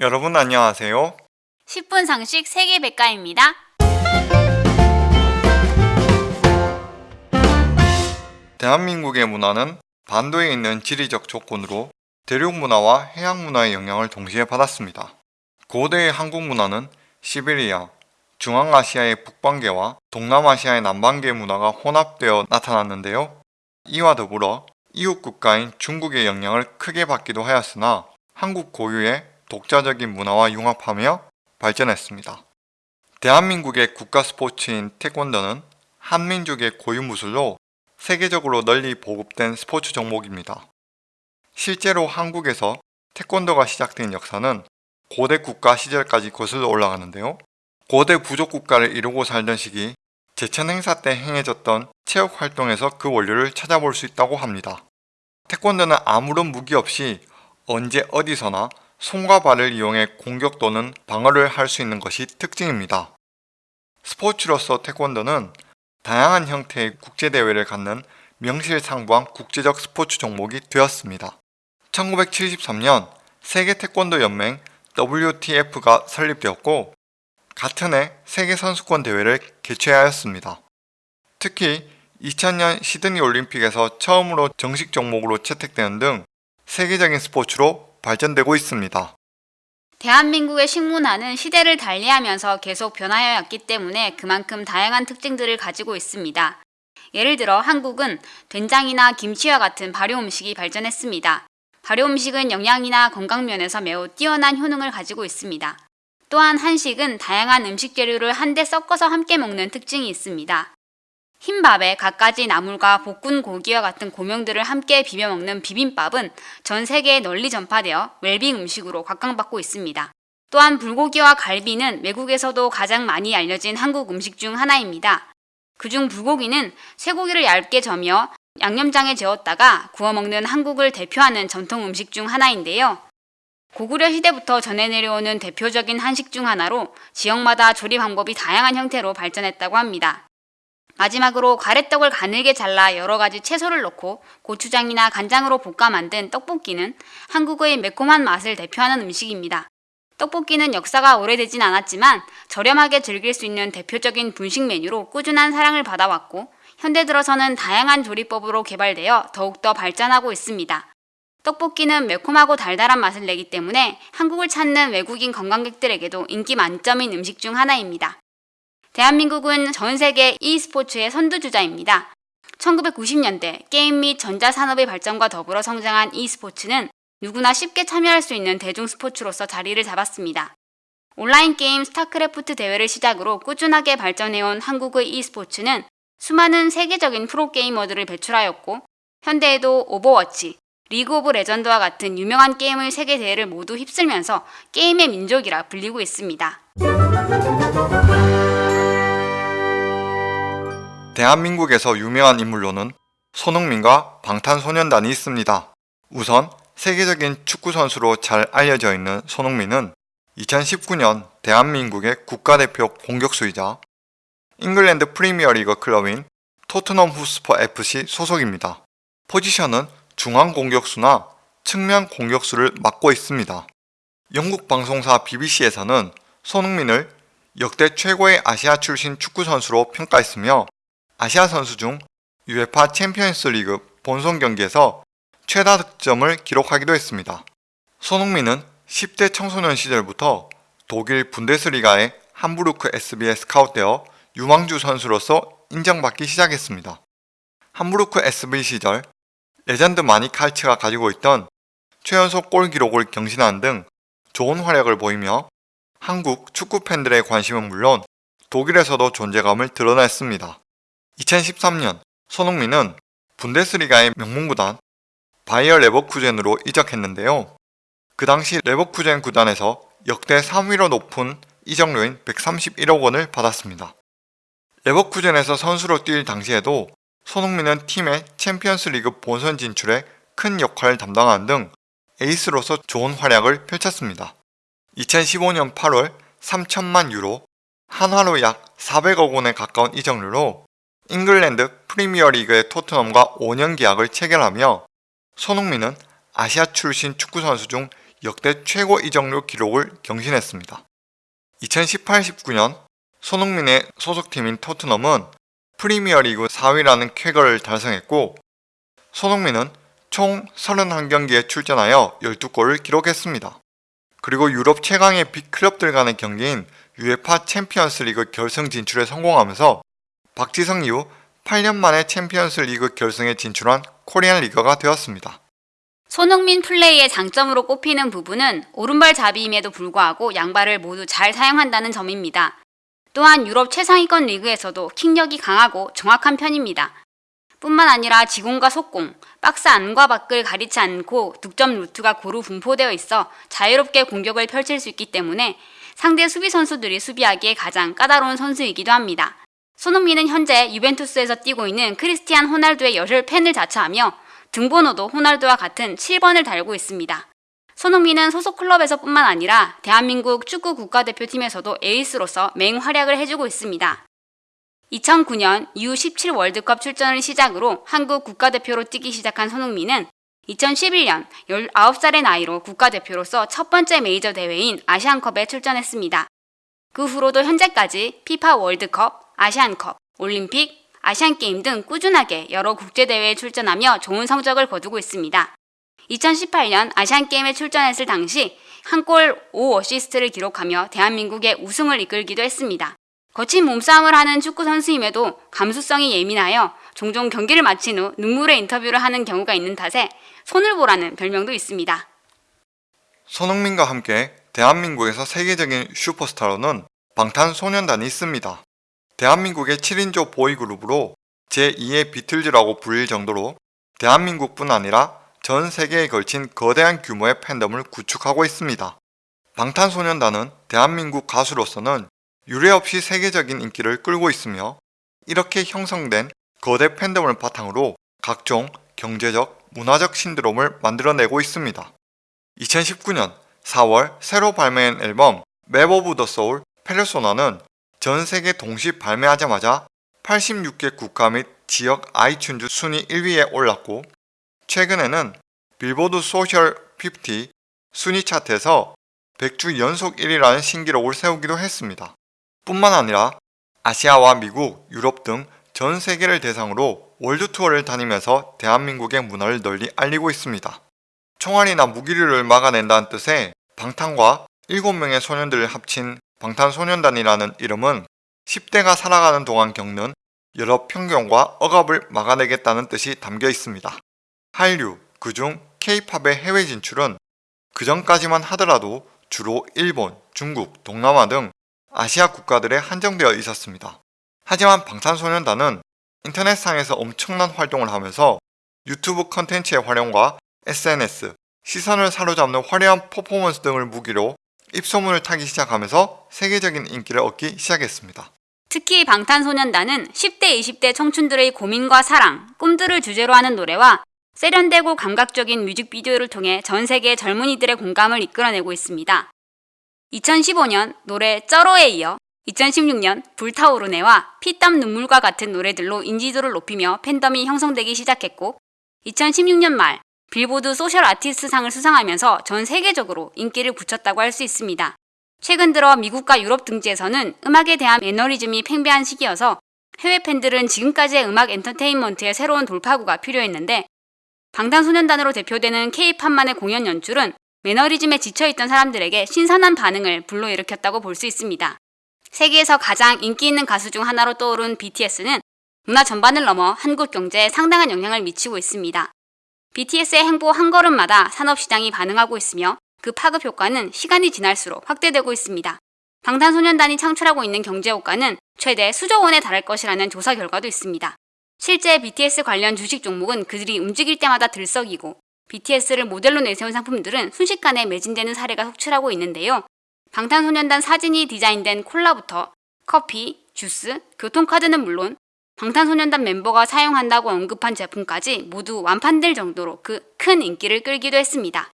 여러분 안녕하세요. 10분 상식 세계 백과입니다. 대한민국의 문화는 반도에 있는 지리적 조건으로 대륙 문화와 해양 문화의 영향을 동시에 받았습니다. 고대의 한국 문화는 시베리아, 중앙아시아의 북방계와 동남아시아의 남방계 문화가 혼합되어 나타났는데요. 이와 더불어 이웃 국가인 중국의 영향을 크게 받기도 하였으나 한국 고유의 독자적인 문화와 융합하며 발전했습니다. 대한민국의 국가 스포츠인 태권도는 한민족의 고유 무술로 세계적으로 널리 보급된 스포츠 종목입니다. 실제로 한국에서 태권도가 시작된 역사는 고대 국가 시절까지 거슬러 올라가는데요. 고대 부족 국가를 이루고 살던 시기 제천 행사 때 행해졌던 체육 활동에서 그 원료를 찾아볼 수 있다고 합니다. 태권도는 아무런 무기 없이 언제 어디서나 손과 발을 이용해 공격 또는 방어를 할 수 있는 것이 특징입니다. 스포츠로서 태권도는 다양한 형태의 국제대회를 갖는 명실상부한 국제적 스포츠 종목이 되었습니다. 1973년 세계 태권도 연맹 WTF가 설립되었고 같은 해 세계 선수권 대회를 개최하였습니다. 특히 2000년 시드니 올림픽에서 처음으로 정식 종목으로 채택되는 등 세계적인 스포츠로 발전되고 있습니다. 대한민국의 식문화는 시대를 달리하면서 계속 변하여 왔기 때문에 그만큼 다양한 특징들을 가지고 있습니다. 예를 들어 한국은 된장이나 김치와 같은 발효 음식이 발전했습니다. 발효 음식은 영양이나 건강 면에서 매우 뛰어난 효능을 가지고 있습니다. 또한 한식은 다양한 음식 재료를 한데 섞어서 함께 먹는 특징이 있습니다. 흰밥에 갖가지 나물과 볶은 고기와 같은 고명들을 함께 비벼 먹는 비빔밥은 전 세계에 널리 전파되어 웰빙 음식으로 각광받고 있습니다. 또한 불고기와 갈비는 외국에서도 가장 많이 알려진 한국 음식 중 하나입니다. 그중 불고기는 쇠고기를 얇게 저며 양념장에 재웠다가 구워 먹는 한국을 대표하는 전통 음식 중 하나인데요. 고구려 시대부터 전해 내려오는 대표적인 한식 중 하나로 지역마다 조리 방법이 다양한 형태로 발전했다고 합니다. 마지막으로 가래떡을 가늘게 잘라 여러 가지 채소를 넣고 고추장이나 간장으로 볶아 만든 떡볶이는 한국의 매콤한 맛을 대표하는 음식입니다. 떡볶이는 역사가 오래되진 않았지만 저렴하게 즐길 수 있는 대표적인 분식 메뉴로 꾸준한 사랑을 받아왔고 현대 들어서는 다양한 조리법으로 개발되어 더욱더 발전하고 있습니다. 떡볶이는 매콤하고 달달한 맛을 내기 때문에 한국을 찾는 외국인 관광객들에게도 인기 만점인 음식 중 하나입니다. 대한민국은 전 세계 e스포츠의 선두주자입니다. 1990년대 게임 및 전자산업의 발전과 더불어 성장한 e스포츠는 누구나 쉽게 참여할 수 있는 대중 스포츠로서 자리를 잡았습니다. 온라인 게임 스타크래프트 대회를 시작으로 꾸준하게 발전해온 한국의 e스포츠는 수많은 세계적인 프로게이머들을 배출하였고 현대에도 오버워치, 리그 오브 레전드와 같은 유명한 게임의 세계 대회를 모두 휩쓸면서 게임의 민족이라 불리고 있습니다. 대한민국에서 유명한 인물로는 손흥민과 방탄소년단이 있습니다. 우선 세계적인 축구 선수로 잘 알려져 있는 손흥민은 2019년 대한민국의 국가대표 공격수이자 잉글랜드 프리미어리그 클럽인 토트넘 후스퍼 FC 소속입니다. 포지션은 중앙 공격수나 측면 공격수를 맡고 있습니다. 영국 방송사 BBC에서는 손흥민을 역대 최고의 아시아 출신 축구 선수로 평가했으며 아시아 선수 중 UEFA 챔피언스 리그 본선 경기에서 최다 득점을 기록하기도 했습니다. 손흥민은 10대 청소년 시절부터 독일 분데스리가의 함부르크 SV에 스카웃되어 유망주 선수로서 인정받기 시작했습니다. 함부르크 SV 시절 레전드 마니 칼츠가 가지고 있던 최연소 골 기록을 경신한 등 좋은 활약을 보이며 한국 축구 팬들의 관심은 물론 독일에서도 존재감을 드러냈습니다. 2013년 손흥민은 분데스리가의 명문구단 바이어 레버쿠젠으로 이적했는데요. 그 당시 레버쿠젠 구단에서 역대 3위로 높은 이적료인 131억 원을 받았습니다. 레버쿠젠에서 선수로 뛸 당시에도 손흥민은 팀의 챔피언스 리그 본선 진출에 큰 역할을 담당하는 등 에이스로서 좋은 활약을 펼쳤습니다. 2015년 8월 3천만 유로, 한화로 약 400억 원에 가까운 이적료로 잉글랜드 프리미어리그의 토트넘과 5년 계약을 체결하며 손흥민은 아시아 출신 축구 선수 중 역대 최고 이적료 기록을 경신했습니다. 2018-19년 손흥민의 소속팀인 토트넘은 프리미어리그 4위라는 쾌거를 달성했고 손흥민은 총 31경기에 출전하여 12골을 기록했습니다. 그리고 유럽 최강의 빅클럽들 간의 경기인 UEFA 챔피언스 리그 결승 진출에 성공하면서 박지성 이후 8년 만에 챔피언스 리그 결승에 진출한 코리안 리거가 되었습니다. 손흥민 플레이의 장점으로 꼽히는 부분은 오른발 잡이임에도 불구하고 양발을 모두 잘 사용한다는 점입니다. 또한 유럽 최상위권 리그에서도 킥력이 강하고 정확한 편입니다. 뿐만 아니라 지공과 속공, 박스 안과 밖을 가리지 않고 득점 루트가 고루 분포되어 있어 자유롭게 공격을 펼칠 수 있기 때문에 상대 수비 선수들이 수비하기에 가장 까다로운 선수이기도 합니다. 손흥민은 현재 유벤투스에서 뛰고 있는 크리스티안 호날두의 열혈 팬을 자처하며 등번호도 호날두와 같은 7번을 달고 있습니다. 손흥민은 소속 클럽에서 뿐만 아니라 대한민국 축구 국가대표팀에서도 에이스로서 맹활약을 해주고 있습니다. 2009년 U17 월드컵 출전을 시작으로 한국 국가대표로 뛰기 시작한 손흥민은 2011년 19살의 나이로 국가대표로서 첫 번째 메이저 대회인 아시안컵에 출전했습니다. 그 후로도 현재까지 피파 월드컵, 아시안컵, 올림픽, 아시안게임 등 꾸준하게 여러 국제대회에 출전하며 좋은 성적을 거두고 있습니다. 2018년 아시안게임에 출전했을 당시 한 골 5어시스트를 기록하며 대한민국의 우승을 이끌기도 했습니다. 거친 몸싸움을 하는 축구 선수임에도 감수성이 예민하여 종종 경기를 마친 후 눈물의 인터뷰를 하는 경우가 있는 탓에 손을 보라는 별명도 있습니다. 손흥민과 함께 대한민국에서 세계적인 슈퍼스타로는 방탄소년단이 있습니다. 대한민국의 7인조 보이그룹으로 제2의 비틀즈라고 불릴 정도로 대한민국뿐 아니라 전 세계에 걸친 거대한 규모의 팬덤을 구축하고 있습니다. 방탄소년단은 대한민국 가수로서는 유례없이 세계적인 인기를 끌고 있으며 이렇게 형성된 거대 팬덤을 바탕으로 각종 경제적, 문화적 신드롬을 만들어내고 있습니다. 2019년 4월 새로 발매한 앨범 Map of the Soul Persona는 전 세계 동시 발매하자마자 86개 국가 및 지역 아이튠즈 순위 1위에 올랐고 최근에는 빌보드 소셜 50 순위 차트에서 100주 연속 1위라는 신기록을 세우기도 했습니다. 뿐만 아니라 아시아와 미국, 유럽 등 전 세계를 대상으로 월드 투어를 다니면서 대한민국의 문화를 널리 알리고 있습니다. 총알이나 무기류를 막아낸다는 뜻의 방탄과 7명의 소년들을 합친 방탄소년단이라는 이름은 10대가 살아가는 동안 겪는 여러 편견과 억압을 막아내겠다는 뜻이 담겨 있습니다. 한류, 그중 K-팝의 해외 진출은 그전까지만 하더라도 주로 일본, 중국, 동남아 등 아시아 국가들에 한정되어 있었습니다. 하지만 방탄소년단은 인터넷상에서 엄청난 활동을 하면서 유튜브 컨텐츠의 활용과 SNS, 시선을 사로잡는 화려한 퍼포먼스 등을 무기로 입소문을 타기 시작하면서 세계적인 인기를 얻기 시작했습니다. 특히 방탄소년단은 10대, 20대 청춘들의 고민과 사랑, 꿈들을 주제로 하는 노래와 세련되고 감각적인 뮤직비디오를 통해 전 세계 젊은이들의 공감을 이끌어내고 있습니다. 2015년 노래 쩌로에 이어 2016년 불타오르네와 피땀 눈물과 같은 노래들로 인지도를 높이며 팬덤이 형성되기 시작했고 2016년 말 빌보드 소셜 아티스트 상을 수상하면서 전 세계적으로 인기를 굳혔다고 할 수 있습니다. 최근 들어 미국과 유럽 등지에서는 음악에 대한 매너리즘이 팽배한 시기여서 해외 팬들은 지금까지의 음악 엔터테인먼트의 새로운 돌파구가 필요했는데 방탄소년단으로 대표되는 K-팝만의 공연 연출은 매너리즘에 지쳐있던 사람들에게 신선한 반응을 불러일으켰다고 볼 수 있습니다. 세계에서 가장 인기 있는 가수 중 하나로 떠오른 BTS는 문화 전반을 넘어 한국 경제에 상당한 영향을 미치고 있습니다. BTS의 행보 한 걸음마다 산업시장이 반응하고 있으며 그 파급 효과는 시간이 지날수록 확대되고 있습니다. 방탄소년단이 창출하고 있는 경제 효과는 최대 수조 원에 달할 것이라는 조사 결과도 있습니다. 실제 BTS 관련 주식 종목은 그들이 움직일 때마다 들썩이고 BTS를 모델로 내세운 상품들은 순식간에 매진되는 사례가 속출하고 있는데요. 방탄소년단 사진이 디자인된 콜라부터 커피, 주스, 교통카드는 물론 방탄소년단 멤버가 사용한다고 언급한 제품까지 모두 완판될 정도로 그 큰 인기를 끌기도 했습니다.